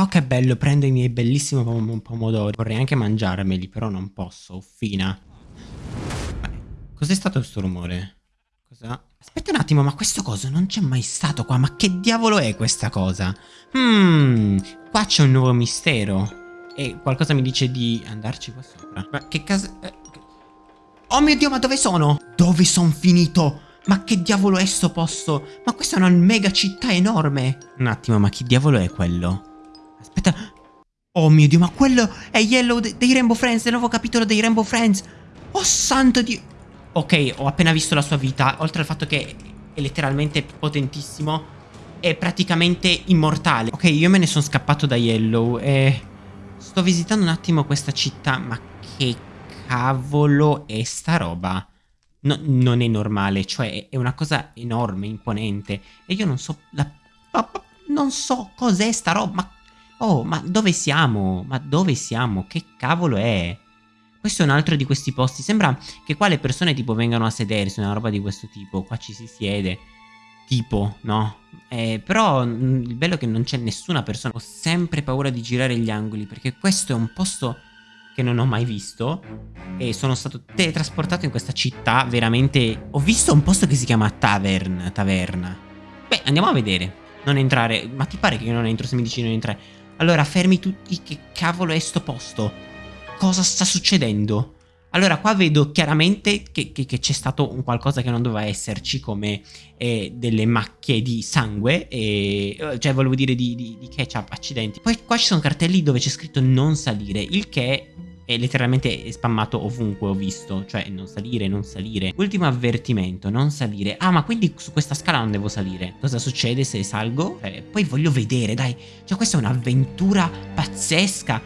Oh che bello, prendo i miei bellissimi pom pomodori. Vorrei anche mangiarmeli, però non posso, uffina. Cos'è stato questo rumore? Cosa? Aspetta un attimo, ma questo coso non c'è mai stato qua. Ma che diavolo è questa cosa? Hmm, qua c'è un nuovo mistero. E qualcosa mi dice di andarci qua sopra. Ma che casa... Eh, oh mio Dio, ma dove sono? Dove sono finito? Ma che diavolo è sto posto? Ma questa è una mega città enorme. Un attimo, ma chi diavolo è quello? Aspetta. Oh mio Dio, ma quello è Yellow dei Rainbow Friends, del nuovo capitolo dei Rainbow Friends. Oh santo Dio. Ok, ho appena visto la sua vita, oltre al fatto che è letteralmente potentissimo, è praticamente immortale. Ok, io me ne sono scappato da Yellow e sto visitando un attimo questa città, ma che cavolo è sta roba? No, non è normale, cioè è una cosa enorme, imponente e io non so la... Non so cos'è sta roba, ma... Oh, ma dove siamo? Ma dove siamo? Che cavolo è? Questo è un altro di questi posti. Sembra che qua le persone tipo vengano a sedersi, una roba di questo tipo. Qua ci si siede. Tipo, no? Eh, però mm, il bello è che non c'è nessuna persona. Ho sempre paura di girare gli angoli perché questo è un posto che non ho mai visto e sono stato teletrasportato in questa città veramente... Ho visto un posto che si chiama Tavern, Taverna. Beh, andiamo a vedere. Non entrare. Ma ti pare che io non entro se mi dici non entrare? Allora, fermi tutti. Che cavolo è sto posto? cosa sta succedendo? Allora qua vedo chiaramente che, c'è stato un qualcosa che non doveva esserci come eh, delle macchie di sangue, e, eh, cioè volevo dire di, di, di, ketchup, accidenti. Poi qua ci sono cartelli dove c'è scritto non salire, il che è letteralmente spammato ovunque ho visto, cioè non salire, non salire. Ultimo avvertimento, non salire. Ah ma quindi su questa scala non devo salire. Cosa succede se salgo? Eh, poi voglio vedere, dai. Cioè questa è un'avventura pazzesca.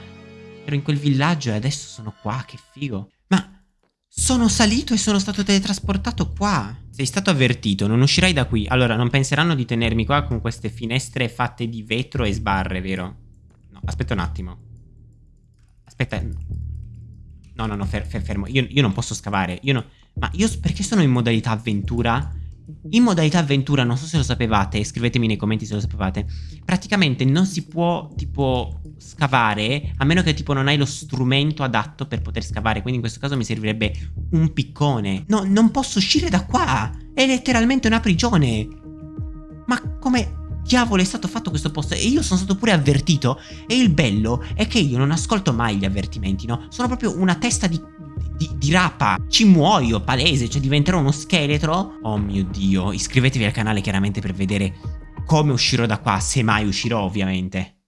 Ero in quel villaggio e adesso sono qua, che figo. Ma sono salito e sono stato teletrasportato qua. Sei stato avvertito, non uscirai da qui. Allora, non penseranno di tenermi qua con queste finestre fatte di vetro e sbarre, vero? No, aspetta un attimo. Aspetta. No, no, no, fer fer fermo. Io, io, non posso scavare. Io no... Ma io perché sono in modalità avventura? In modalità avventura, non so se lo sapevate, scrivetemi nei commenti se lo sapevate, praticamente non si può tipo scavare a meno che tipo non hai lo strumento adatto per poter scavare, quindi in questo caso mi servirebbe un piccone. No, non posso uscire da qua, è letteralmente una prigione. Ma come diavolo è stato fatto questo posto? E io sono stato pure avvertito e il bello è che io non ascolto mai gli avvertimenti, no? Sono proprio una testa di di, di rapa. Ci muoio, palese, cioè diventerò uno scheletro. Oh mio Dio, iscrivetevi al canale chiaramente per vedere come uscirò da qua, se mai uscirò ovviamente.